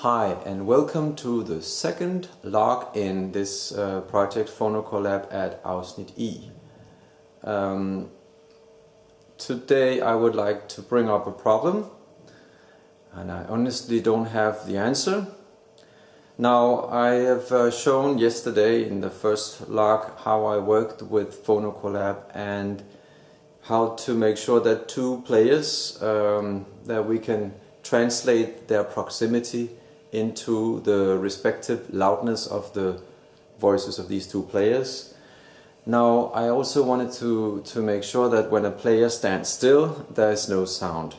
Hi and welcome to the second log in this uh, project PhonoCollab at Ausnit E. Um, today I would like to bring up a problem and I honestly don't have the answer. Now I have uh, shown yesterday in the first log how I worked with PhonoCollab and how to make sure that two players um, that we can translate their proximity into the respective loudness of the voices of these two players. Now I also wanted to, to make sure that when a player stands still there is no sound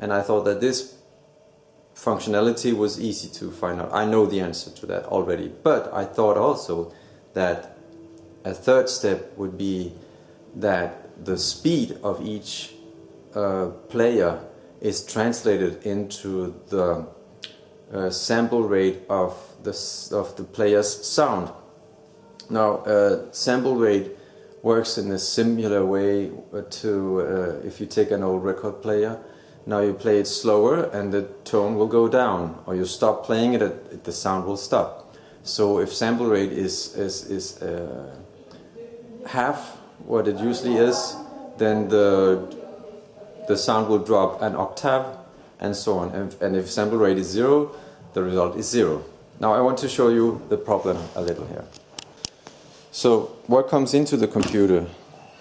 and I thought that this functionality was easy to find out. I know the answer to that already but I thought also that a third step would be that the speed of each uh, player is translated into the uh, sample rate of the, of the player's sound. Now, uh, sample rate works in a similar way to uh, if you take an old record player. Now you play it slower and the tone will go down, or you stop playing it, it the sound will stop. So if sample rate is, is, is uh, half what it usually is, then the, the sound will drop an octave and so on. And, if sample rate is zero, the result is zero. Now I want to show you the problem a little here. So what comes into the computer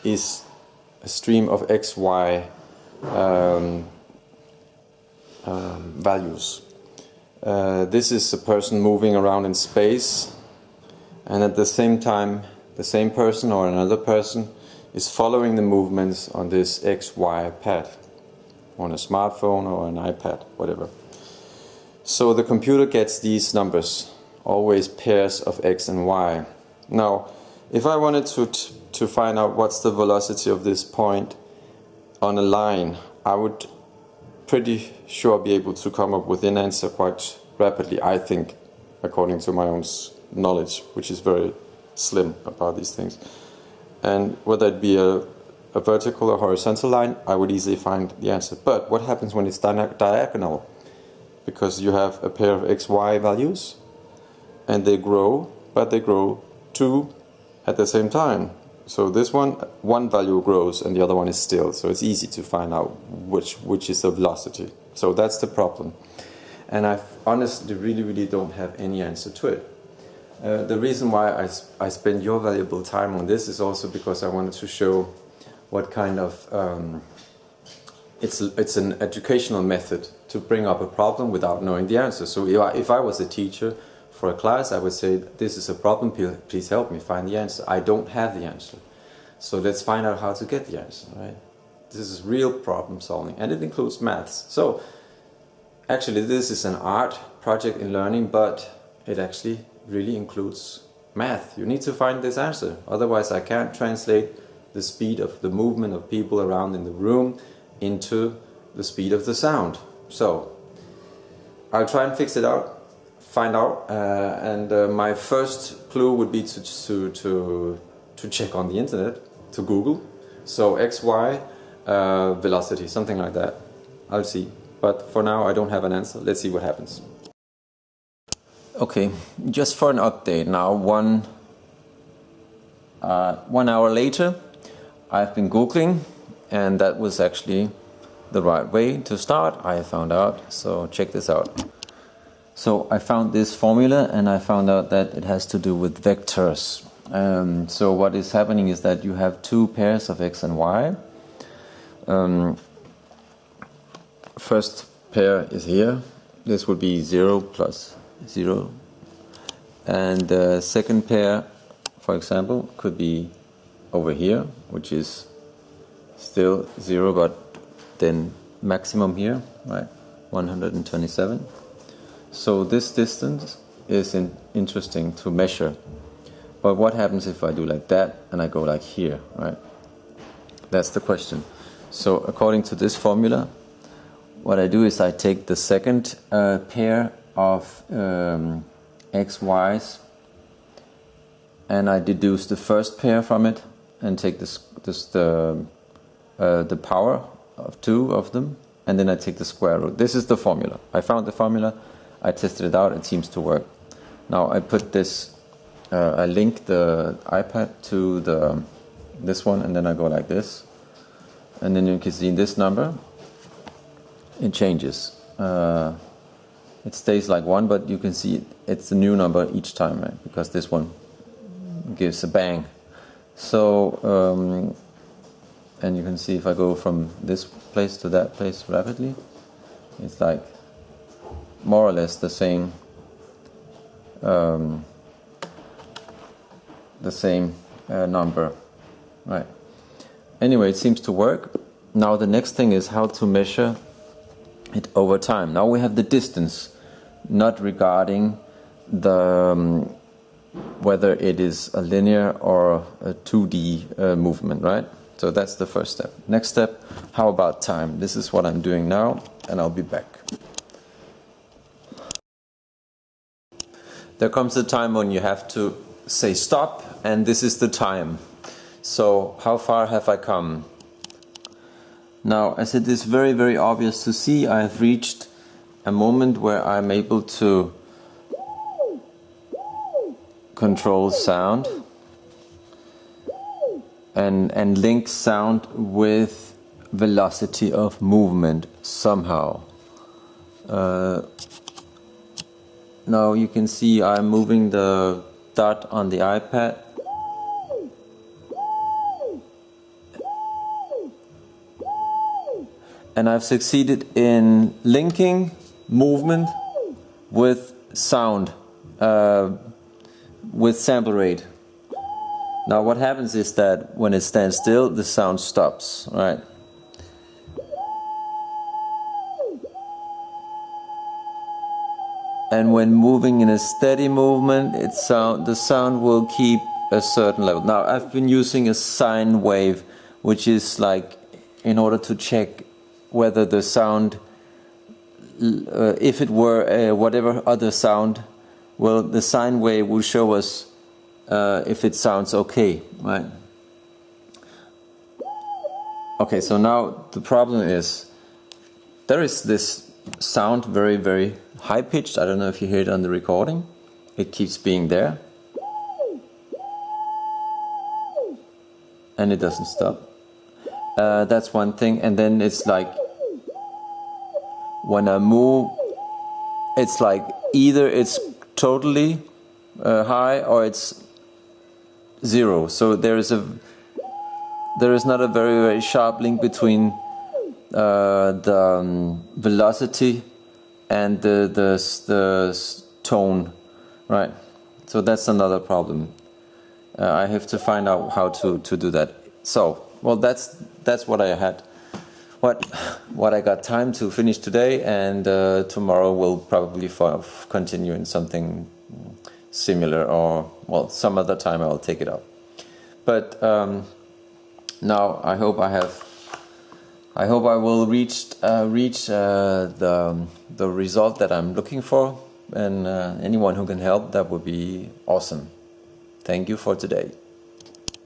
is a stream of x, y um, um, values. Uh, this is a person moving around in space and at the same time the same person or another person is following the movements on this XY pad on a smartphone or an iPad, whatever. So the computer gets these numbers, always pairs of x and y. Now, if I wanted to, to find out what's the velocity of this point on a line, I would pretty sure be able to come up with an answer quite rapidly, I think, according to my own knowledge, which is very slim about these things. And whether it be a, a vertical or horizontal line, I would easily find the answer. But what happens when it's diagonal? because you have a pair of xy values and they grow, but they grow two at the same time. So this one, one value grows and the other one is still. So it's easy to find out which, which is the velocity. So that's the problem. And I honestly really, really don't have any answer to it. Uh, the reason why I, I spend your valuable time on this is also because I wanted to show what kind of um, it's, it's an educational method to bring up a problem without knowing the answer. So if I, if I was a teacher for a class, I would say, this is a problem, please help me find the answer. I don't have the answer. So let's find out how to get the answer, right? This is real problem solving and it includes maths. So actually this is an art project in learning, but it actually really includes math. You need to find this answer. Otherwise I can't translate the speed of the movement of people around in the room into the speed of the sound. So I'll try and fix it out, find out, uh, and uh, my first clue would be to, to, to, to check on the internet, to Google. So XY uh, velocity, something like that. I'll see. But for now I don't have an answer. Let's see what happens. Okay, just for an update now, one, uh, one hour later, I've been Googling and that was actually the right way to start I found out. So check this out. So I found this formula and I found out that it has to do with vectors. Um, so what is happening is that you have two pairs of x and y. Um, first pair is here. This would be 0 plus 0 and the second pair for example could be over here which is still 0 but then maximum here right? 127 so this distance is in interesting to measure. But what happens if I do like that and I go like here right? That's the question. So according to this formula what I do is I take the second uh, pair of um, x, y's and I deduce the first pair from it and take this, this the uh, the power of two of them and then I take the square root. This is the formula. I found the formula, I tested it out, it seems to work. Now I put this, uh, I link the iPad to the this one and then I go like this and then you can see this number it changes uh, it stays like one but you can see it's a new number each time right? because this one gives a bang so um, and you can see if I go from this place to that place rapidly it's like more or less the same um, the same uh, number right? Anyway it seems to work. Now the next thing is how to measure it over time. Now we have the distance not regarding the um, whether it is a linear or a 2D uh, movement right? So that's the first step. Next step how about time? This is what I'm doing now and I'll be back. There comes a time when you have to say stop and this is the time. So how far have I come? Now as it is very very obvious to see I have reached a moment where I'm able to control sound and and link sound with velocity of movement somehow. Uh, now you can see I'm moving the dot on the iPad. And I've succeeded in linking movement with sound. Uh, with sample rate. Now what happens is that when it stands still the sound stops right? And when moving in a steady movement it sound the sound will keep a certain level. Now I've been using a sine wave which is like in order to check whether the sound uh, if it were uh, whatever other sound well the sine wave will show us uh, if it sounds okay right okay so now the problem is there is this sound very very high pitched. I don't know if you hear it on the recording. It keeps being there. And it doesn't stop. Uh, that's one thing. And then it's like when I move, it's like either it's totally uh, high or it's zero. So there is a there is not a very very sharp link between uh, the um, velocity and the, the, the tone, right? So that's another problem. Uh, I have to find out how to, to do that. So, well, that's, that's what I had. What, what I got time to finish today, and uh, tomorrow we'll probably continue in something similar, or, well, some other time I'll take it up. But um, now I hope I have I hope I will reach uh, reach uh, the the result that I'm looking for, and uh, anyone who can help that would be awesome. Thank you for today.